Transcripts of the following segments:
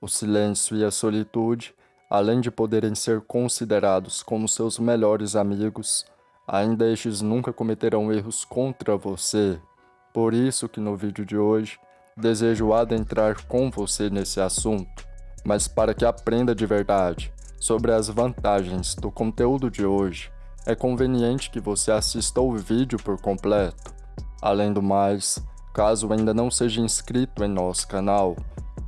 O silêncio e a solitude, além de poderem ser considerados como seus melhores amigos, ainda estes nunca cometerão erros contra você. Por isso que no vídeo de hoje, desejo adentrar com você nesse assunto, mas para que aprenda de verdade sobre as vantagens do conteúdo de hoje, é conveniente que você assista o vídeo por completo. Além do mais, caso ainda não seja inscrito em nosso canal,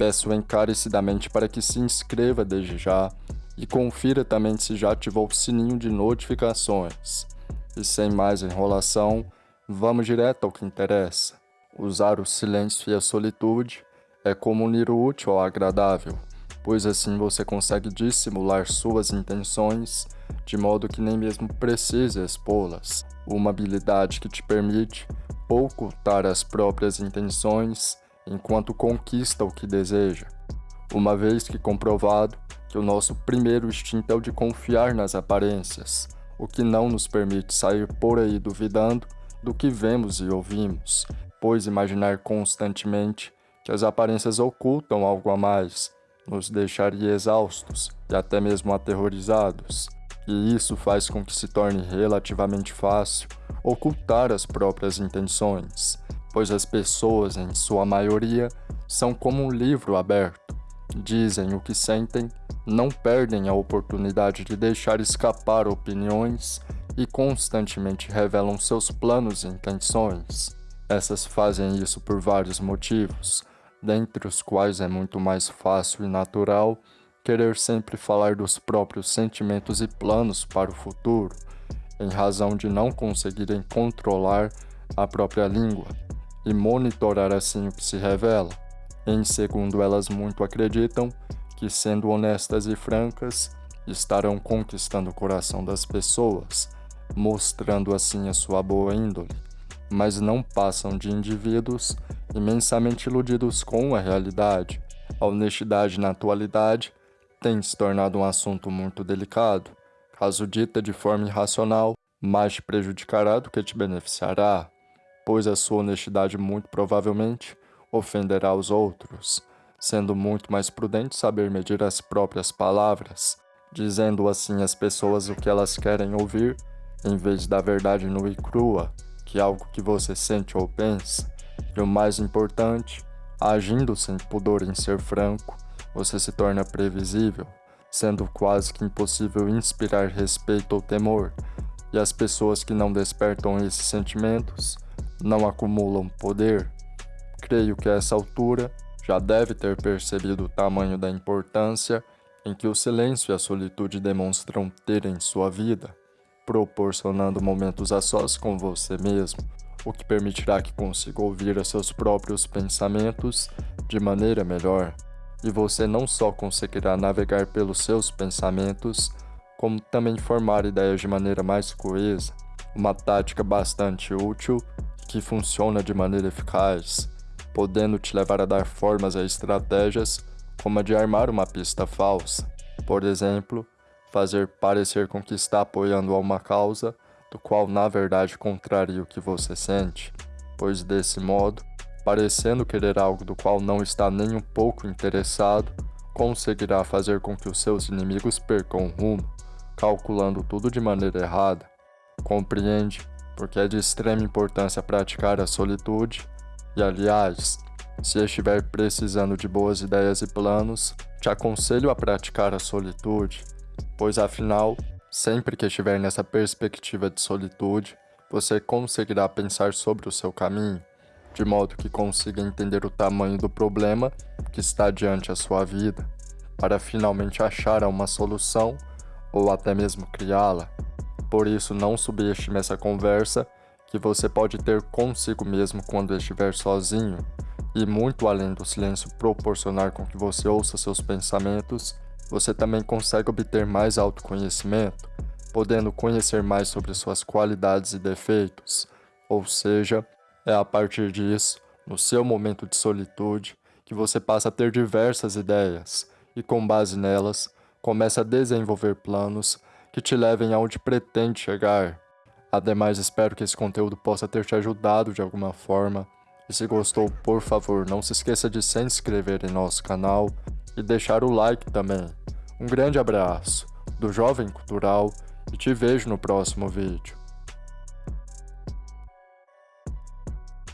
peço encarecidamente para que se inscreva desde já e confira também se já ativou o sininho de notificações. E sem mais enrolação, vamos direto ao que interessa. Usar o silêncio e a solitude é como unir o útil ao agradável, pois assim você consegue dissimular suas intenções de modo que nem mesmo precise expô-las. Uma habilidade que te permite ocultar as próprias intenções enquanto conquista o que deseja, uma vez que comprovado que o nosso primeiro instinto é o de confiar nas aparências, o que não nos permite sair por aí duvidando do que vemos e ouvimos, pois imaginar constantemente que as aparências ocultam algo a mais nos deixaria exaustos e até mesmo aterrorizados, e isso faz com que se torne relativamente fácil ocultar as próprias intenções, pois as pessoas, em sua maioria, são como um livro aberto. Dizem o que sentem, não perdem a oportunidade de deixar escapar opiniões e constantemente revelam seus planos e intenções. Essas fazem isso por vários motivos, dentre os quais é muito mais fácil e natural querer sempre falar dos próprios sentimentos e planos para o futuro, em razão de não conseguirem controlar a própria língua e monitorar assim o que se revela. Em segundo, elas muito acreditam que, sendo honestas e francas, estarão conquistando o coração das pessoas, mostrando assim a sua boa índole, mas não passam de indivíduos imensamente iludidos com a realidade. A honestidade na atualidade tem se tornado um assunto muito delicado. Caso dita de forma irracional, mais te prejudicará do que te beneficiará pois a sua honestidade muito provavelmente ofenderá os outros, sendo muito mais prudente saber medir as próprias palavras, dizendo assim às pessoas o que elas querem ouvir, em vez da verdade nua e crua, que é algo que você sente ou pensa. E o mais importante, agindo sem pudor em ser franco, você se torna previsível, sendo quase que impossível inspirar respeito ou temor, e as pessoas que não despertam esses sentimentos não acumulam poder, creio que a essa altura já deve ter percebido o tamanho da importância em que o silêncio e a solitude demonstram ter em sua vida, proporcionando momentos a sós com você mesmo, o que permitirá que consiga ouvir os seus próprios pensamentos de maneira melhor. E você não só conseguirá navegar pelos seus pensamentos, como também formar ideias de maneira mais coesa, uma tática bastante útil que funciona de maneira eficaz, podendo te levar a dar formas a estratégias como a de armar uma pista falsa. Por exemplo, fazer parecer com que está apoiando a uma causa do qual na verdade contraria o que você sente, pois desse modo, parecendo querer algo do qual não está nem um pouco interessado, conseguirá fazer com que os seus inimigos percam o rumo, calculando tudo de maneira errada. Compreende porque é de extrema importância praticar a solitude, e aliás, se estiver precisando de boas ideias e planos, te aconselho a praticar a solitude, pois afinal, sempre que estiver nessa perspectiva de solitude, você conseguirá pensar sobre o seu caminho, de modo que consiga entender o tamanho do problema que está diante a sua vida, para finalmente achar uma solução ou até mesmo criá-la. Por isso, não subestime essa conversa que você pode ter consigo mesmo quando estiver sozinho, e muito além do silêncio proporcionar com que você ouça seus pensamentos, você também consegue obter mais autoconhecimento, podendo conhecer mais sobre suas qualidades e defeitos. Ou seja, é a partir disso, no seu momento de solitude, que você passa a ter diversas ideias e, com base nelas, começa a desenvolver planos que te levem aonde pretende chegar. Ademais, espero que esse conteúdo possa ter te ajudado de alguma forma. E se gostou, por favor, não se esqueça de se inscrever em nosso canal e deixar o like também. Um grande abraço do Jovem Cultural e te vejo no próximo vídeo.